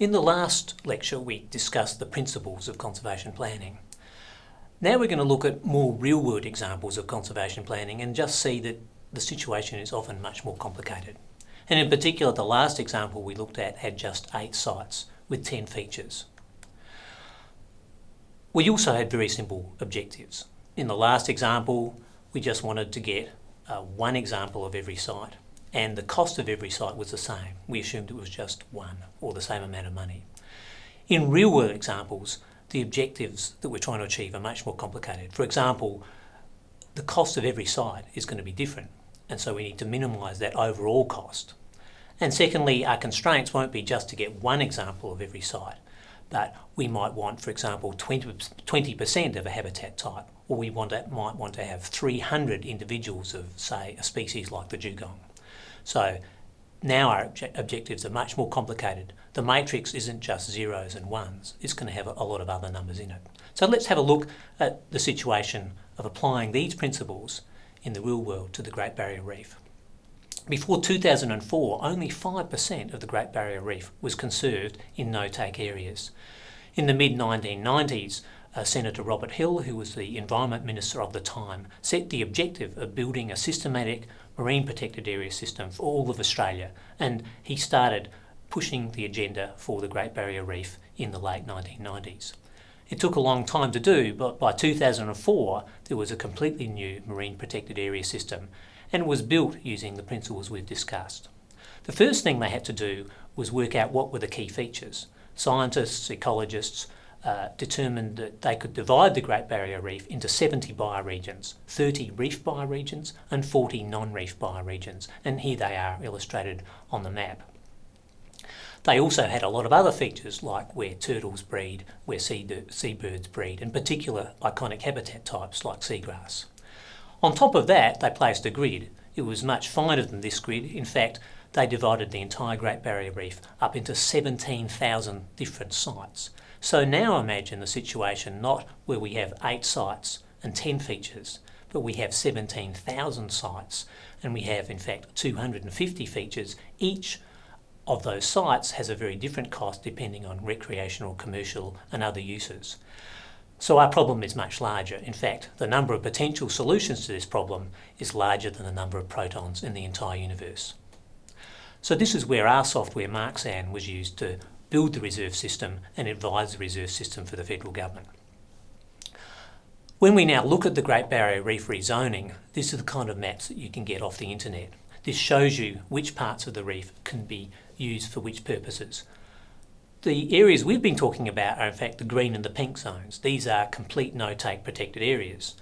In the last lecture we discussed the principles of conservation planning. Now we're going to look at more real-world examples of conservation planning and just see that the situation is often much more complicated. And in particular the last example we looked at had just 8 sites with 10 features. We also had very simple objectives. In the last example we just wanted to get uh, one example of every site and the cost of every site was the same. We assumed it was just one or the same amount of money. In real world examples, the objectives that we're trying to achieve are much more complicated. For example, the cost of every site is going to be different and so we need to minimise that overall cost. And secondly, our constraints won't be just to get one example of every site, but we might want, for example, 20% of a habitat type, or we want to, might want to have 300 individuals of, say, a species like the dugong. So now our obje objectives are much more complicated. The matrix isn't just zeros and ones, it's going to have a, lot of other numbers in it. So let's have a look at the situation of applying these principles in the real world to the Great Barrier Reef. Before 2004, only 5% of the Great Barrier Reef was conserved in no-take areas. In the mid-1990s, uh, Senator Robert Hill, who was the Environment Minister of the time, set the objective of building a systematic marine protected area system for all of Australia and he started pushing the agenda for the Great Barrier Reef in the late 1990s. It took a long time to do but by 2004 there was a completely new marine protected area system and was built using the principles we've discussed. The first thing they had to do was work out what were the key features. Scientists, ecologists, uh, determined that they could divide the Great Barrier Reef into 70 bioregions, 30 reef bioregions and 40 non-reef bioregions, and here they are illustrated on the map. They also had a lot of other features like where turtles breed, where sea seabirds breed, and particular iconic habitat types like seagrass. On top of that, they placed a grid. It was much finer than this grid. In fact, they divided the entire Great Barrier Reef up into 17,000 different sites. So now imagine the situation not where we have eight sites and 10 features, but we have 17,000 sites and we have in fact 250 features. Each of those sites has a very different cost depending on recreational, commercial and other uses. So our problem is much larger. In fact, the number of potential solutions to this problem is larger than the number of protons in the entire universe. So this is where our software Marxan was used to build the reserve system and advise the reserve system for the federal government. When we now look at the Great Barrier Reef rezoning, this is the kind of maps that you can get off the internet. This shows you which parts of the reef can be used for which purposes. The areas we've been talking about are in fact the green and the pink zones. These are complete no-take protected areas.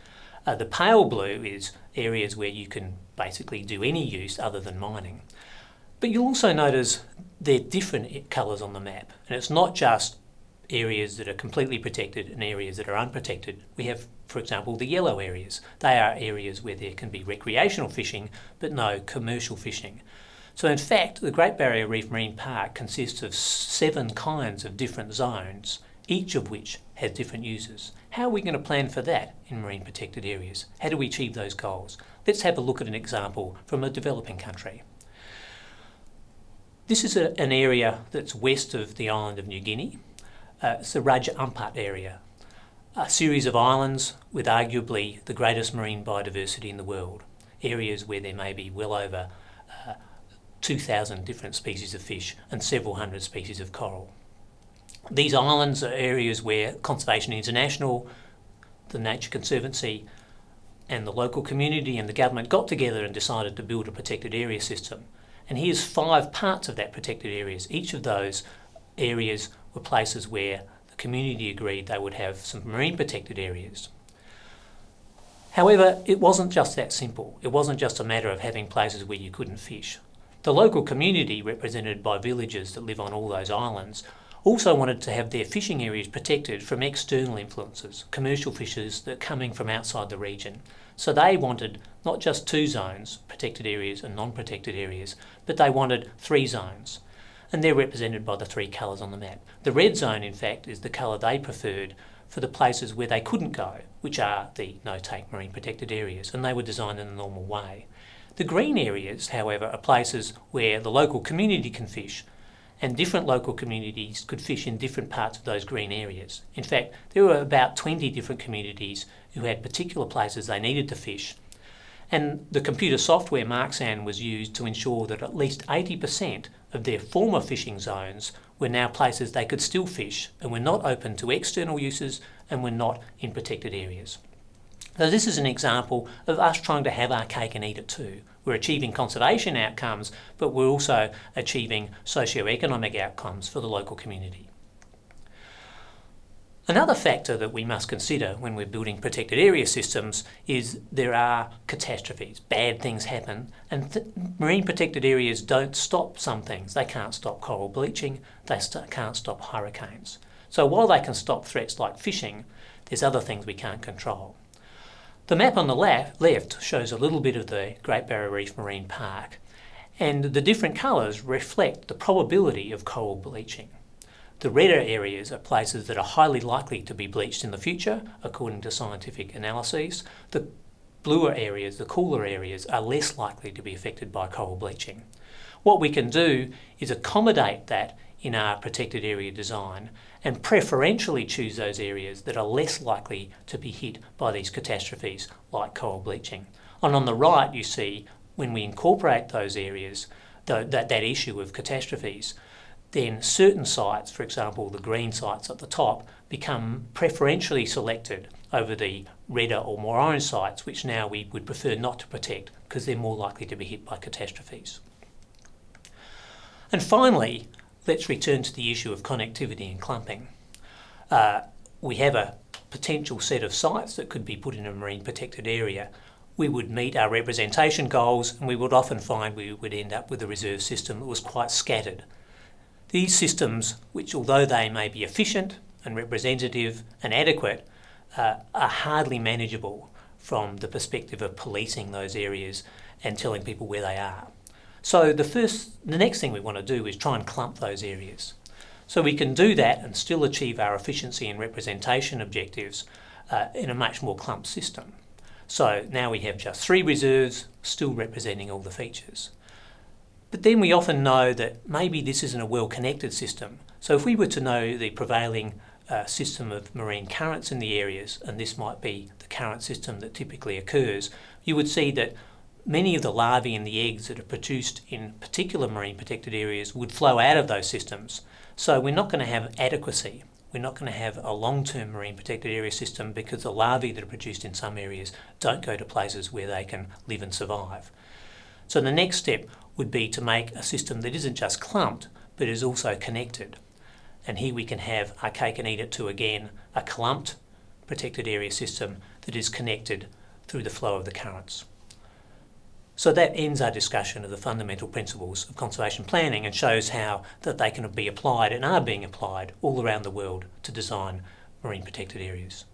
Uh, the pale blue is areas where you can basically do any use other than mining. But you'll also notice they're different colours on the map. And it's not just areas that are completely protected and areas that are unprotected. We have, for example, the yellow areas. They are areas where there can be recreational fishing, but no commercial fishing. So in fact, the Great Barrier Reef Marine Park consists of seven kinds of different zones, each of which has different uses. How are we going to plan for that in marine protected areas? How do we achieve those goals? Let's have a look at an example from a developing country. This is a, an area that's west of the island of New Guinea. Uh, it's the Raja Ampat area, a series of islands with arguably the greatest marine biodiversity in the world, areas where there may be well over uh, 2,000 different species of fish and several hundred species of coral. These islands are areas where Conservation International, the Nature Conservancy and the local community and the government got together and decided to build a protected area system and here's five parts of that protected areas. Each of those areas were places where the community agreed they would have some marine protected areas. However, it wasn't just that simple. It wasn't just a matter of having places where you couldn't fish. The local community, represented by villagers that live on all those islands, also wanted to have their fishing areas protected from external influences, commercial fishers that are coming from outside the region. So they wanted not just two zones, protected areas and non-protected areas, but they wanted three zones. And they're represented by the three colours on the map. The red zone, in fact, is the colour they preferred for the places where they couldn't go, which are the no-take marine protected areas, and they were designed in a normal way. The green areas, however, are places where the local community can fish, and different local communities could fish in different parts of those green areas. In fact, there were about 20 different communities who had particular places they needed to fish. And the computer software Marxan was used to ensure that at least 80% of their former fishing zones were now places they could still fish and were not open to external uses and were not in protected areas. So this is an example of us trying to have our cake and eat it too. We're achieving conservation outcomes, but we're also achieving socio-economic outcomes for the local community. Another factor that we must consider when we're building protected area systems is there are catastrophes. Bad things happen and th marine protected areas don't stop some things. They can't stop coral bleaching, they st can't stop hurricanes. So while they can stop threats like fishing, there's other things we can't control. The map on the left, shows a little bit of the Great Barrier Reef Marine Park and the different colours reflect the probability of coral bleaching. The redder areas are places that are highly likely to be bleached in the future according to scientific analyses. The bluer areas, the cooler areas, are less likely to be affected by coral bleaching. What we can do is accommodate that in our protected area design and preferentially choose those areas that are less likely to be hit by these catastrophes like coral bleaching. And on the right you see when we incorporate those areas, the, that, that issue of catastrophes, then certain sites, for example the green sites at the top, become preferentially selected over the redder or more orange sites which now we would prefer not to protect because they're more likely to be hit by catastrophes. And finally, let's return to the issue of connectivity and clumping. Uh, we have a potential set of sites that could be put in a marine protected area. We would meet our representation goals and we would often find we would end up with a reserve system that was quite scattered. These systems, which although they may be efficient and representative and adequate, uh, are hardly manageable from the perspective of policing those areas and telling people where they are. So the first, the next thing we want to do is try and clump those areas. So we can do that and still achieve our efficiency and representation objectives uh, in a much more clumped system. So now we have just three reserves still representing all the features. But then we often know that maybe this isn't a well-connected system. So if we were to know the prevailing uh, system of marine currents in the areas, and this might be the current system that typically occurs, you would see that many of the larvae and the eggs that are produced in particular marine protected areas would flow out of those systems. So we're not going to have adequacy. We're not going to have a long-term marine protected area system because the larvae that are produced in some areas don't go to places where they can live and survive. So the next step would be to make a system that isn't just clumped but is also connected. And here we can have our cake and eat it too again a clumped protected area system that is connected through the flow of the currents. So that ends our discussion of the fundamental principles of conservation planning and shows how that they can be applied and are being applied all around the world to design marine protected areas.